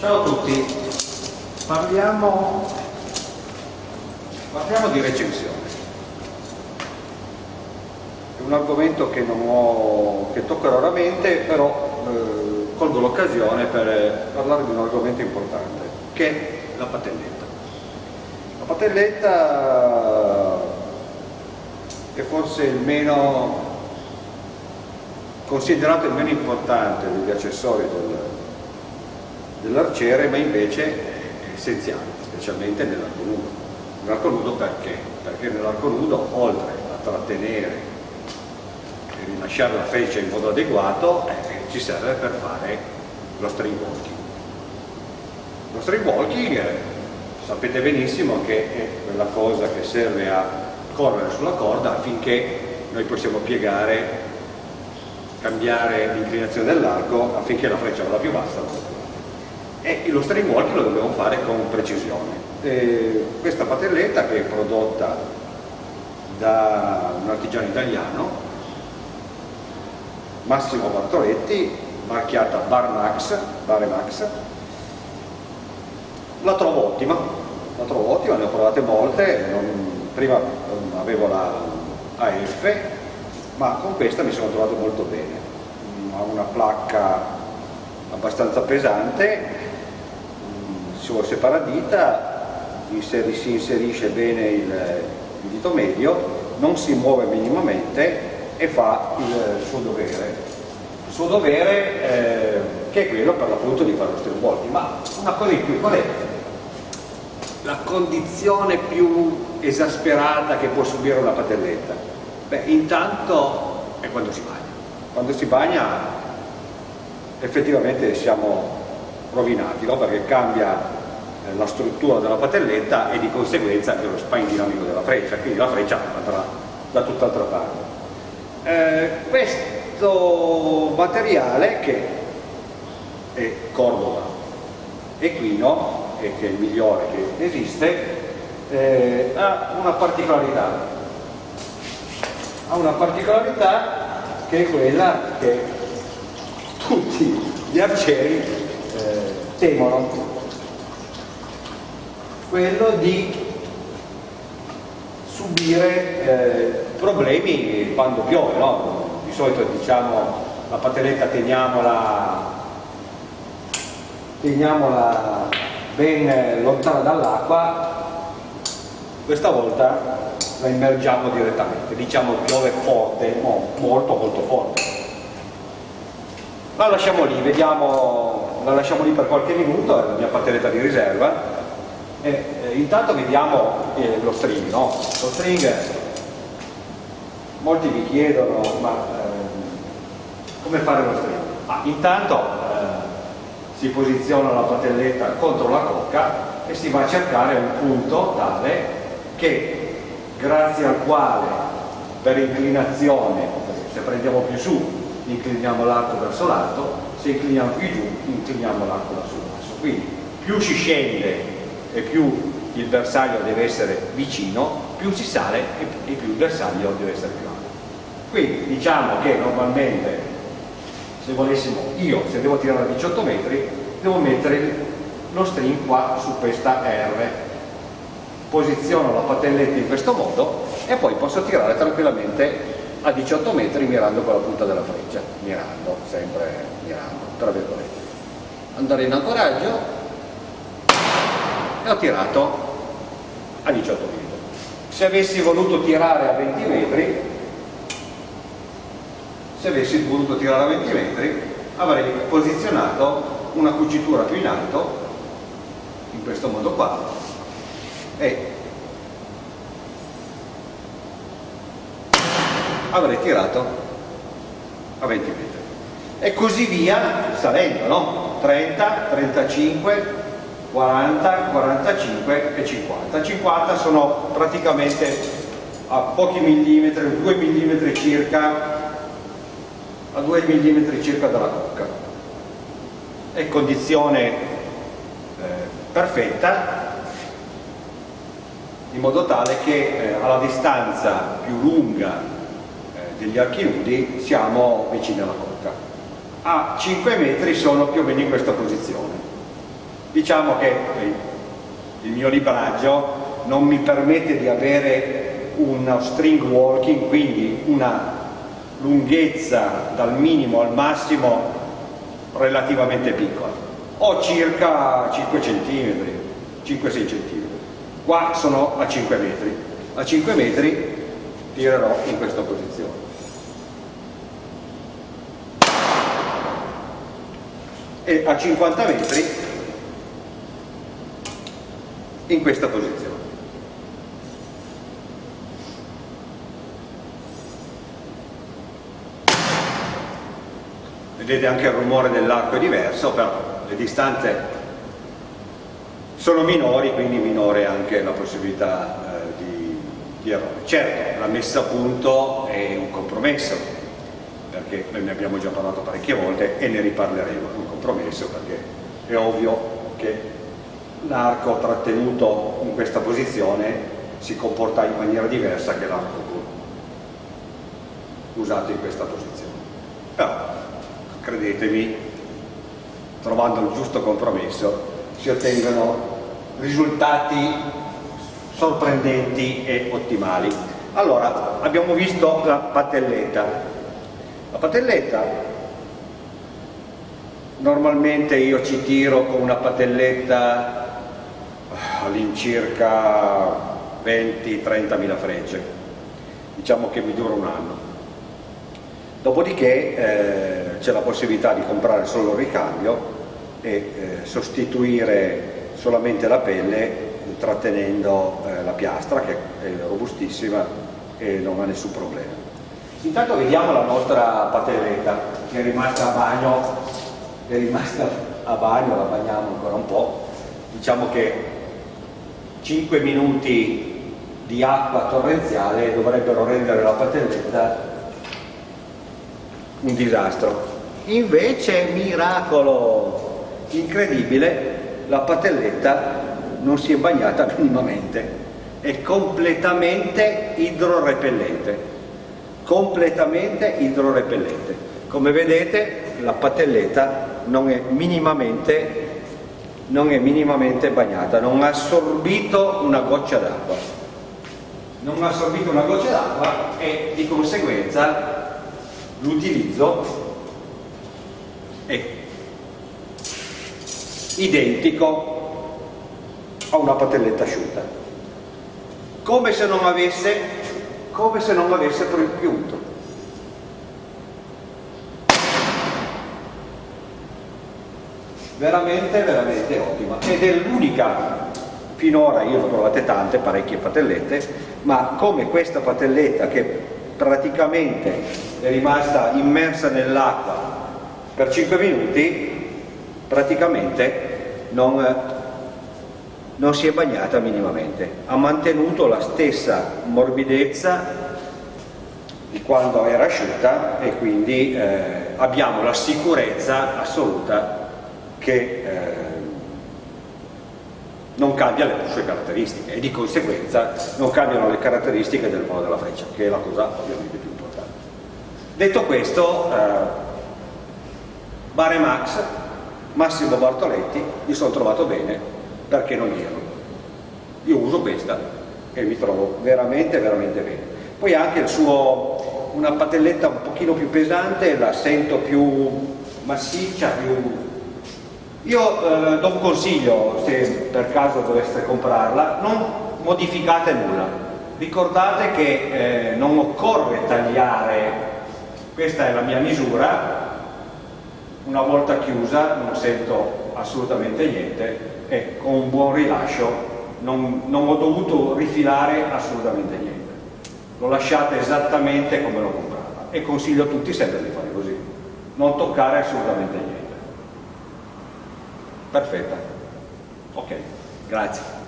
Ciao a tutti, parliamo, parliamo di recensione. È un argomento che, ho, che tocco raramente, però eh, colgo l'occasione per parlare di un argomento importante, che è la patelletta. La patelletta è forse il meno considerato il meno importante degli accessori del, dell'arciere ma invece è essenziale, specialmente nell'arco nudo. Nell'arco nudo perché? Perché nell'arco nudo oltre a trattenere e rilasciare la freccia in modo adeguato eh, ci serve per fare lo string walking. Lo string walking eh, sapete benissimo che è quella cosa che serve a correre sulla corda affinché noi possiamo piegare, cambiare l'inclinazione dell'arco affinché la freccia vada più bassa e lo string walking lo dobbiamo fare con precisione. E questa patelletta che è prodotta da un artigiano italiano, Massimo Bartoletti, marchiata Barmax, Baremax, la trovo ottima, la trovo ottima, ne ho provate molte, non, prima avevo la AF, ma con questa mi sono trovato molto bene. Ha una placca abbastanza pesante suo separadita si inserisce bene il, il dito medio, non si muove minimamente e fa il suo dovere. Il suo dovere eh, che è quello per l'appunto di fare lo stirbolti. Ma una cosa in più, qual è la condizione più esasperata che può subire una patelletta? Beh, intanto è quando si bagna. Quando si bagna effettivamente siamo rovinati, no? perché cambia la struttura della patelletta e di conseguenza anche lo spine dinamico della freccia, quindi la freccia andrà da tutt'altra parte. Eh, questo materiale che è Cordova equino e che è il migliore che esiste eh, ha una particolarità ha una particolarità che è quella che tutti gli arcieri eh, temono quello di subire eh, problemi quando piove, no? di solito diciamo la patelletta teniamola, teniamola ben lontana dall'acqua, questa volta la immergiamo direttamente, diciamo piove forte, molto molto forte. La lasciamo lì, vediamo, la lasciamo lì per qualche minuto, è la mia patelletta di riserva, eh, eh, intanto vediamo eh, lo string, no? Lo string, molti mi chiedono, ma eh, come fare lo string? Ah, intanto eh, si posiziona la patelletta contro la cocca e si va a cercare un punto tale che grazie al quale per inclinazione, se prendiamo più su incliniamo l'arco verso l'alto, se incliniamo più giù incliniamo l'arco verso l'alto. Quindi più si scende e più il bersaglio deve essere vicino, più si sale e più il bersaglio deve essere più alto. Quindi diciamo che normalmente se volessimo, io se devo tirare a 18 metri, devo mettere lo string qua su questa R, posiziono la patelletta in questo modo e poi posso tirare tranquillamente a 18 metri mirando con la punta della freccia, mirando, sempre mirando, tra virgolette. Andare in ancoraggio, e ho tirato a 18 metri. Se avessi voluto tirare a 20 metri, se avessi voluto tirare a 20 metri, avrei posizionato una cucitura più in alto, in questo modo qua, e avrei tirato a 20 metri. E così via, salendo, no? 30, 35, 40, 45 e 50. 50 sono praticamente a pochi millimetri, 2 millimetri circa, a 2 millimetri circa dalla cocca. È condizione eh, perfetta in modo tale che eh, alla distanza più lunga eh, degli archi nudi siamo vicini alla cocca. A 5 metri sono più o meno in questa posizione diciamo che il mio libraggio non mi permette di avere uno string walking, quindi una lunghezza dal minimo al massimo relativamente piccola. Ho circa 5 cm, 5-6 cm. Qua sono a 5 metri. A 5 metri tirerò in questa posizione. E a 50 metri in questa posizione. vedete anche il rumore dell'arco è diverso, però le distanze sono minori, quindi minore anche la possibilità eh, di, di errore. Certo, la messa a punto è un compromesso, perché noi ne abbiamo già parlato parecchie volte e ne riparleremo, un compromesso perché è ovvio che l'arco trattenuto in questa posizione si comporta in maniera diversa che l'arco usato in questa posizione. Però credetemi, trovando il giusto compromesso, si ottengono risultati sorprendenti e ottimali. Allora, abbiamo visto la patelletta. La patelletta, normalmente io ci tiro con una patelletta all'incirca 20-30 mila frecce, diciamo che mi dura un anno. Dopodiché eh, c'è la possibilità di comprare solo il ricambio e eh, sostituire solamente la pelle trattenendo eh, la piastra che è robustissima e non ha nessun problema. Intanto vediamo la nostra patelletta che è rimasta a bagno, è rimasta a bagno, la bagniamo ancora un po', diciamo che 5 minuti di acqua torrenziale dovrebbero rendere la patelletta un disastro. Invece, miracolo incredibile, la patelletta non si è bagnata minimamente, è completamente idrorepellente, completamente idrorepellente. Come vedete la patelletta non è minimamente, non è minimamente bagnata, non ha assorbito una goccia d'acqua. Non ha assorbito una goccia d'acqua e di conseguenza l'utilizzo è identico a una patelletta asciutta come se non avesse come se non avesse piunto veramente veramente ottima. Ed è l'unica finora io ne ho trovate tante parecchie patellette ma come questa patelletta che praticamente è rimasta immersa nell'acqua per 5 minuti, praticamente non, non si è bagnata minimamente, ha mantenuto la stessa morbidezza di quando era asciutta e quindi eh, abbiamo la sicurezza assoluta che eh, non cambia le sue caratteristiche e di conseguenza non cambiano le caratteristiche del volo della freccia, che è la cosa ovviamente più importante. Detto questo, eh, Bare Max, Massimo Bartoletti, mi sono trovato bene perché non gli ero. Io uso questa e mi trovo veramente, veramente bene. Poi anche il suo, una patelletta un pochino più pesante, la sento più massiccia, più io eh, do un consiglio, se per caso doveste comprarla, non modificate nulla. Ricordate che eh, non occorre tagliare, questa è la mia misura, una volta chiusa non sento assolutamente niente e con un buon rilascio non, non ho dovuto rifilare assolutamente niente. Lo lasciate esattamente come l'ho comprata e consiglio a tutti sempre di fare così, non toccare assolutamente niente. Perfetta. Ok, grazie.